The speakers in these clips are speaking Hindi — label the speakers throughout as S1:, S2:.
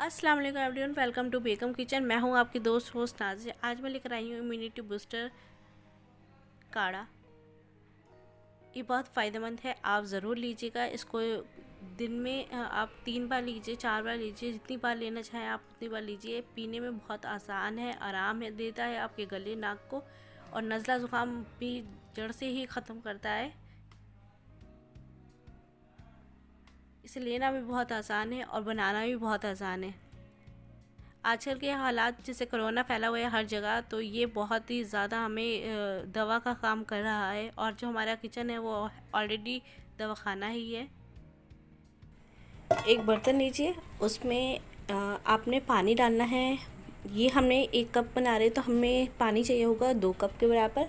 S1: अस्सलाम वालेकुम everyone, welcome to Begum kitchen मैं हूँ आपकी दोस्त होस्ट नाजिया आज मैं लेकर आई हूँ इम्यूनिटी बूस्टर काढ़ा। ये बहुत फ़ायदेमंद है, आप ज़रूर लीजिएगा। इसको दिन में आप तीन बार लीजिए, चार बार लीजिए, जितनी बार लेना चाहें आप उतनी बार लीजिए। पीने में बहुत आसान है, आराम है, देता है आपके गले, नाक को। और नज़ला ज़ुकाम भी जड़ से ही ख़त्म करता है। इसे लेना भी बहुत आसान है और बनाना भी बहुत आसान है। आजकल के हालात, जैसे कोरोना फैला हुआ है हर जगह तो ये बहुत ही ज़्यादा हमें दवा का काम कर रहा है और जो हमारा किचन है वो ऑलरेडी दवाखाना ही है। एक बर्तन लीजिए, उसमें आपने पानी डालना है। ये हमने एक कप बना रहे तो हमें पानी चाहिए होगा दो कप के बराबर।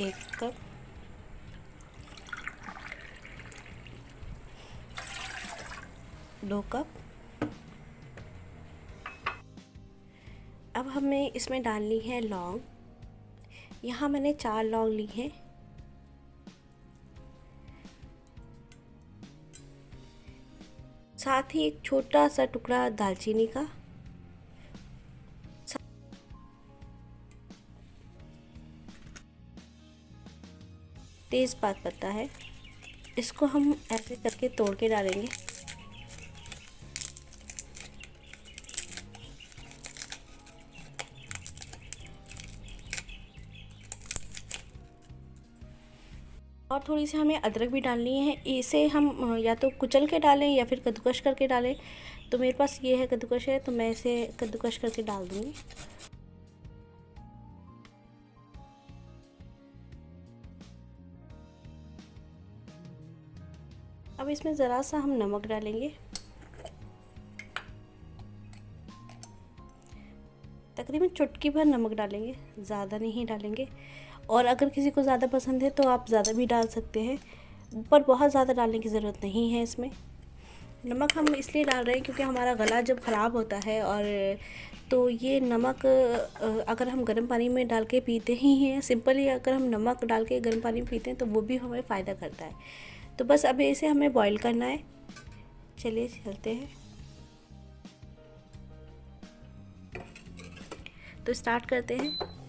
S1: एक कप दो कप। अब हमें इसमें डालनी है लौंग। यहाँ मैंने चार लौंग ली हैं। साथ ही एक छोटा सा टुकड़ा दालचीनी का। तेज़ पात पत्ता है। इसको हम ऐसे करके तोड़ के डालेंगे। और थोड़ी सी हमें अदरक भी डालनी है। इसे हम, या तो कुचल के डालें या फिर कद्दूकश करके डालें। तो मेरे पास ये है कद्दूकश है तो मैं इसे कद्दूकश करके डाल दूँगी। अब इसमें ज़रा सा हम नमक डालेंगे। तकरीबन चुटकी भर नमक डालेंगे, ज़्यादा नहीं डालेंगे। और अगर किसी को ज़्यादा पसंद है तो आप ज़्यादा भी डाल सकते हैं, पर बहुत ज़्यादा डालने की ज़रूरत नहीं है इसमें। नमक हम इसलिए डाल रहे हैं क्योंकि हमारा गला जब ख़राब होता है और तो ये नमक अगर हम गर्म पानी में डाल के पीते ही हैं, सिंपली अगर हम नमक डाल के गर्म पानी में पीते हैं तो वो भी हमें फ़ायदा करता है। तो बस अब इसे हमें बॉईल करना है। चलिए चलते हैं। तो स्टार्ट करते हैं।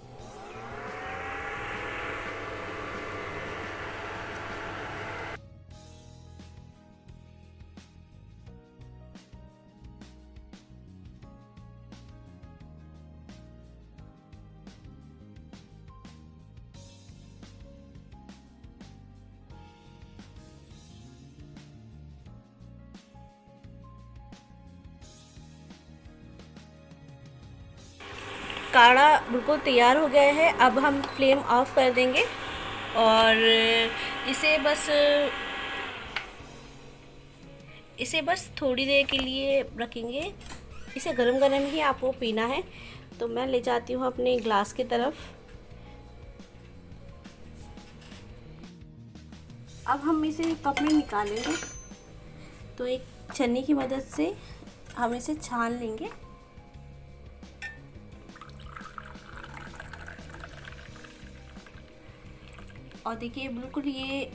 S1: काढ़ा बिल्कुल तैयार हो गया है। अब हम फ्लेम ऑफ़ कर देंगे और इसे बस इसे बस थोड़ी देर के लिए रखेंगे। इसे गरम गरम ही आपको पीना है। तो मैं ले जाती हूँ अपने ग्लास की तरफ़। अब हम इसे कप में निकालेंगे। तो एक छन्नी की मदद से हम इसे छान लेंगे। और देखिए, बिल्कुल ये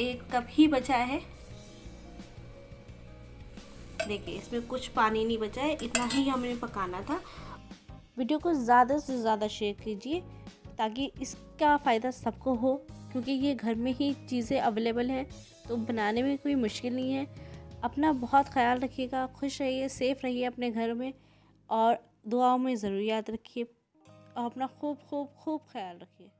S1: एक कप ही बचा है। देखिए, इसमें कुछ पानी नहीं बचा है, इतना ही हमें पकाना था। वीडियो को ज़्यादा से ज़्यादा शेयर कीजिए, ताकि इसका फ़ायदा सबको हो, क्योंकि ये घर में ही चीज़ें अवेलेबल हैं तो बनाने में कोई मुश्किल नहीं है। अपना बहुत ख्याल रखिएगा, खुश रहिए, सेफ़ रहिए अपने घर में, और दुआओं में ज़रूर याद रखिए, और अपना खूब खूब खूब ख्याल रखिए।